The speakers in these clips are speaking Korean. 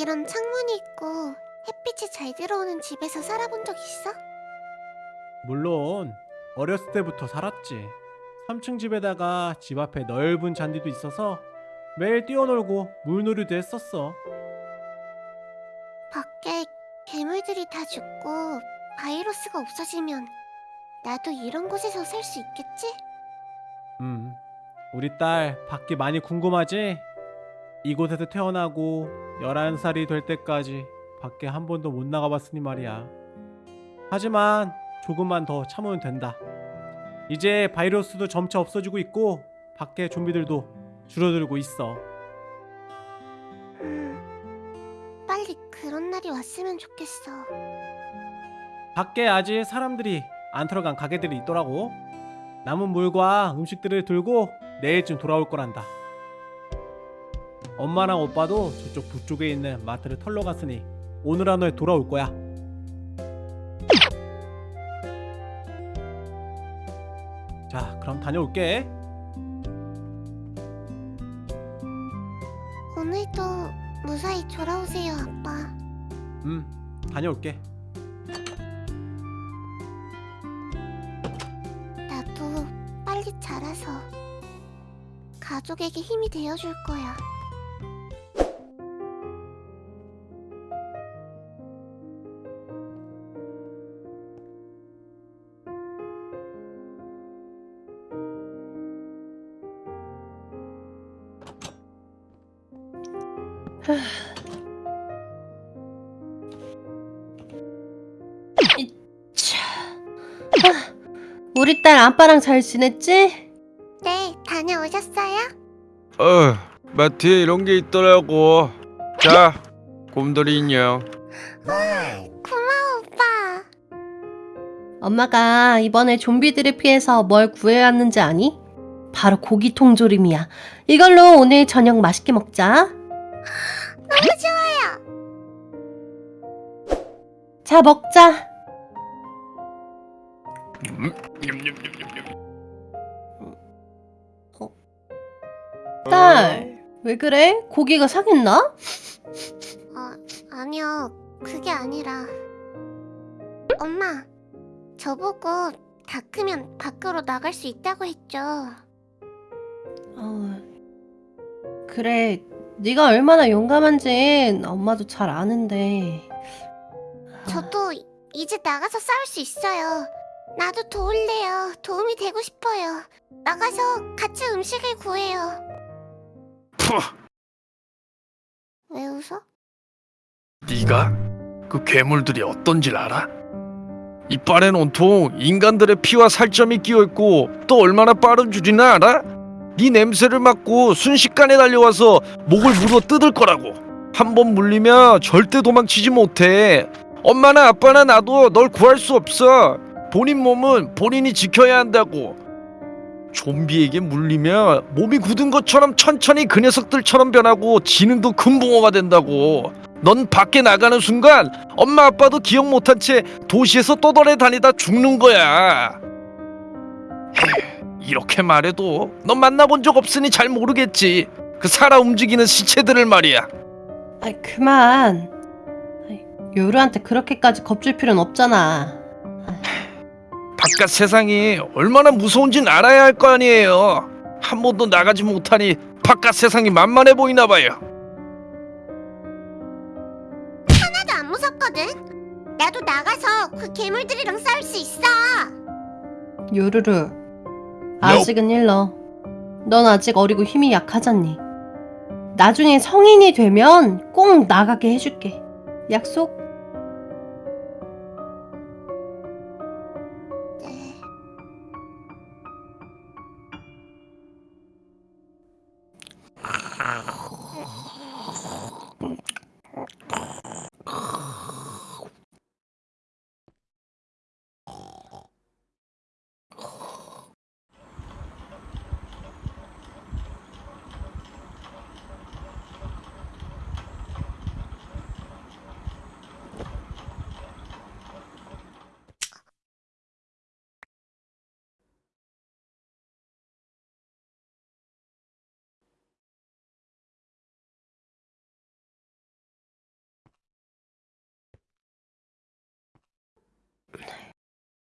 이런 창문이 있고 햇빛이 잘 들어오는 집에서 살아본 적 있어? 물론 어렸을 때부터 살았지. 3층 집에다가 집 앞에 넓은 잔디도 있어서 매일 뛰어놀고 물놀이도 했었어. 밖에 괴물들이 다 죽고 바이러스가 없어지면 나도 이런 곳에서 살 수 있겠지? 음, 우리 딸 밖이 많이 궁금하지? 이곳에서 태어나고 11살이 될 때까지 밖에 한 번도 못 나가봤으니 말이야. 하지만 조금만 더 참으면 된다. 이제 바이러스도 점차 없어지고 있고 밖에 좀비들도 줄어들고 있어. 음, 빨리 그런 날이 왔으면 좋겠어. 밖에 아직 사람들이 안 들어간 가게들이 있더라고. 남은 물과 음식들을 들고 내일쯤 돌아올 거란다. 엄마랑 오빠도 저쪽 북쪽에 있는 마트를 털러 갔으니 오늘 안에 돌아올 거야. 자, 그럼 다녀올게. 오늘도 무사히 돌아오세요, 아빠. 음, 다녀올게. 나도 빨리 자라서 가족에게 힘이 되어줄 거야. 우리 딸 아빠랑 잘 지냈지? 네, 다녀오셨어요? 어, 마트에 이런 게 있더라고. 자, 곰돌이 인형. 고마워, 오빠. 엄마가 이번에 좀비들을 피해서 뭘 구해왔는지 아니? 바로 고기 통조림이야. 이걸로 오늘 저녁 맛있게 먹자. 너무 좋아요. 자, 먹자. 음, 냠냠냠냠냠. 딸, 왜 그래? 고기가 상했나? 어, 아니요. 그게 아니라. 엄마, 저보고 다 크면 밖으로 나갈 수 있다고 했죠. 어, 그래. 네가 얼마나 용감한지 엄마도 잘 아는데. 저도 이제 나가서 싸울 수 있어요. 나도 도울래요. 도움이 되고 싶어요. 나가서 같이 음식을 구해요. 푸, 왜 웃어? 네가 그 괴물들이 어떤지 알아? 이빨엔 온통 인간들의 피와 살점이 끼어 있고 또 얼마나 빠른 줄이나 알아? 네 냄새를 맡고 순식간에 달려와서 목을 물어 뜯을 거라고. 한 번 물리면 절대 도망치지 못해. 엄마나 아빠나 나도 널 구할 수 없어. 본인 몸은 본인이 지켜야 한다고. 좀비에게 물리면 몸이 굳은 것처럼 천천히 그 녀석들처럼 변하고 지능도 금붕어가 된다고. 넌 밖에 나가는 순간 엄마 아빠도 기억 못한 채 도시에서 떠돌아 다니다 죽는 거야. 이렇게 말해도 넌 만나본 적 없으니 잘 모르겠지. 그 살아 움직이는 시체들을 말이야. 아이, 그만. 아이, 요루한테 그렇게까지 겁줄 필요는 없잖아. 바깥 세상이 얼마나 무서운진 알아야 할 거 아니에요. 한 번도 나가지 못하니 바깥 세상이 만만해 보이나 봐요. 하나도 안 무섭거든. 나도 나가서 그 괴물들이랑 싸울 수 있어. 요루루. 아직은 일러. 넌 아직 어리고 힘이 약하잖니. 나중에 성인이 되면 꼭 나가게 해줄게. 약속?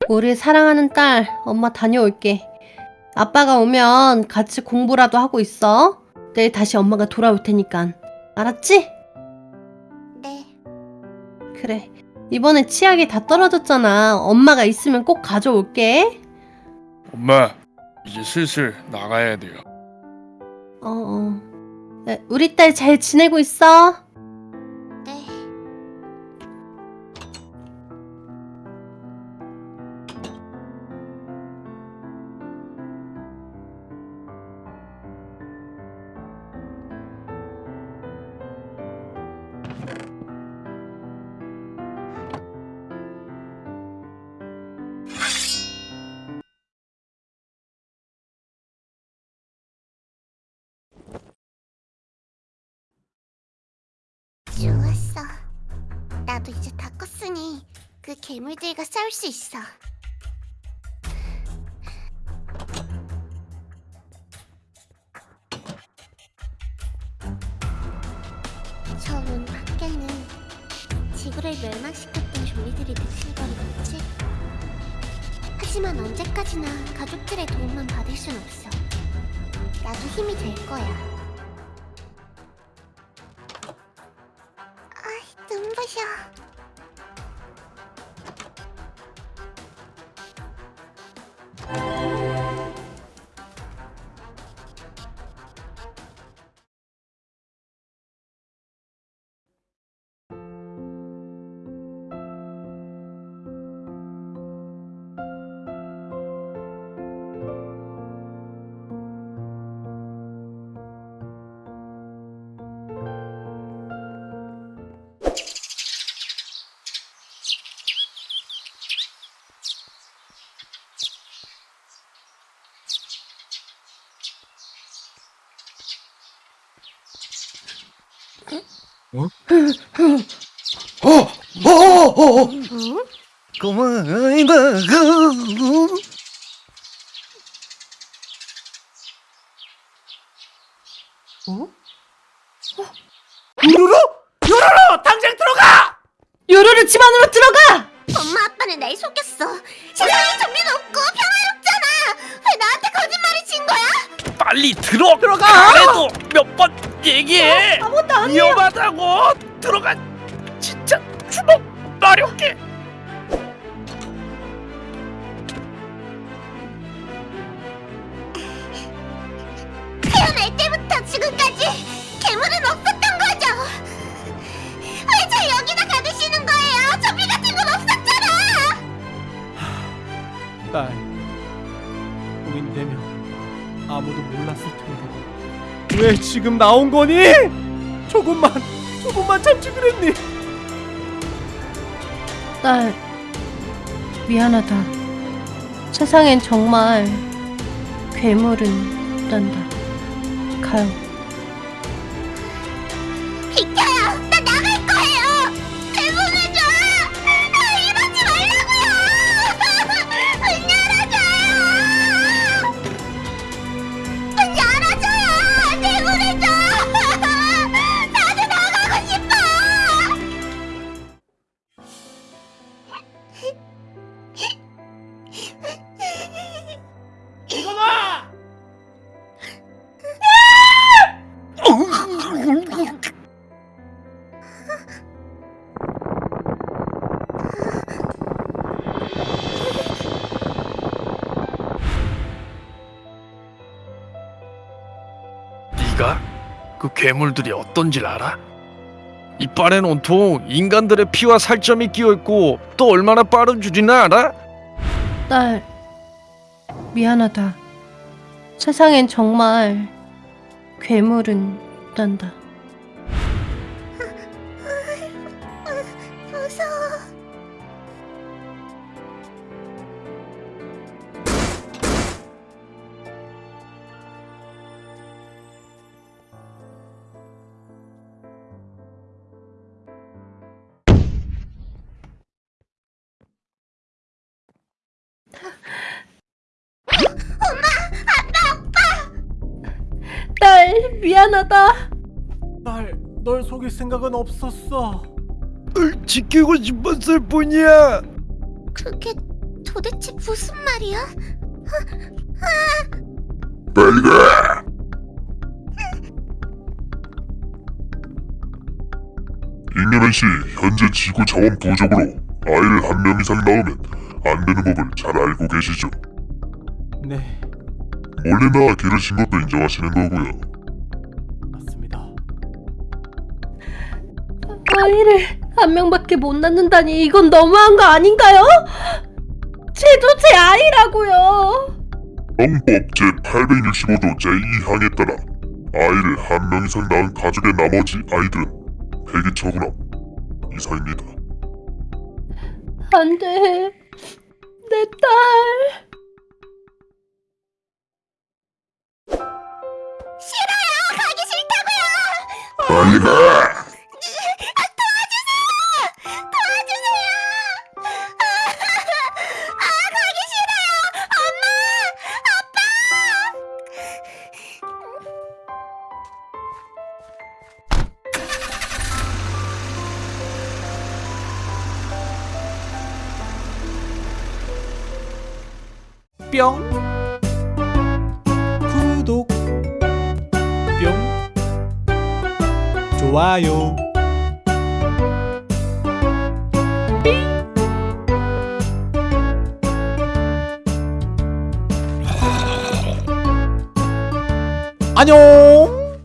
우리 사랑하는 딸, 엄마 다녀올게. 아빠가 오면 같이 공부라도 하고 있어. 내일 다시 엄마가 돌아올 테니까. 알았지? 네. 그래. 이번에 치약이 다 떨어졌잖아. 엄마가 있으면 꼭 가져올게. 엄마, 이제 슬슬 나가야 돼요. 어, 어. 네, 우리 딸 잘 지내고 있어? 나도 이제 다 컸으니 그 괴물들과 싸울 수 있어. 저 문 밖에는 지구를 멸망시켰던 좀비들이 득실거리고 있지. 하지만 언제까지나 가족들의 도움만 받을 순 없어. 나도 힘이 될 거야. 아 어, 어, 어, 어. 응? 고마이다. 어? 요루루! 요루루! 당장 들어가! 요루루 집 안으로 들어가! 엄마 아빠는 날 속였어. 세상에 좀비는 없고 평화롭잖아. 왜 나한테 거짓말을 친 거야? 빨리 들어. 들어가! 그래도 몇 번 얘기해. 아무것도 아니야. 위험하다고. 들어가. 진짜 주먹 마렵게. 왜 지금 나온 거니? 조금만, 조금만 참지 그랬니? 딸, 미안하다. 세상엔 정말 괴물은 있단다. 가요. 네가 그 괴물들이 어떤지 알아? 이빨엔 온통 인간들의 피와 살점이 끼어 있고 또 얼마나 빠른 줄이나 알아? 딸, 미안하다. 세상엔 정말 괴물은 있단다. 딸, 미안하다. 딸, 널 속일 생각은 없었어. 지키고 싶었을 뿐이야. 그게 도대체 무슨 말이야? 빨리 가! 잉여맨 씨, 현재 지구 자원 부족으로 아이를 한 명 이상 낳으면 안 되는 법을 잘 알고 계시죠? 네, 몰래 나와 기르신 것도 인정하시는 거고요. 맞습니다. 아이를 한 명밖에 못 낳는다니 이건 너무한 거 아닌가요? 쟤도 제 아이라고요. 영법 제865조 제2항에 따라 아이를 한 명 이상 낳은 가족의 나머지 아이들은 폐기 처분함 이상입니다. 안 돼. 내 딸. 싫어요. 가기 싫다고요. 빨리 가! 뿅 구독. 뿅 좋아요. 안녕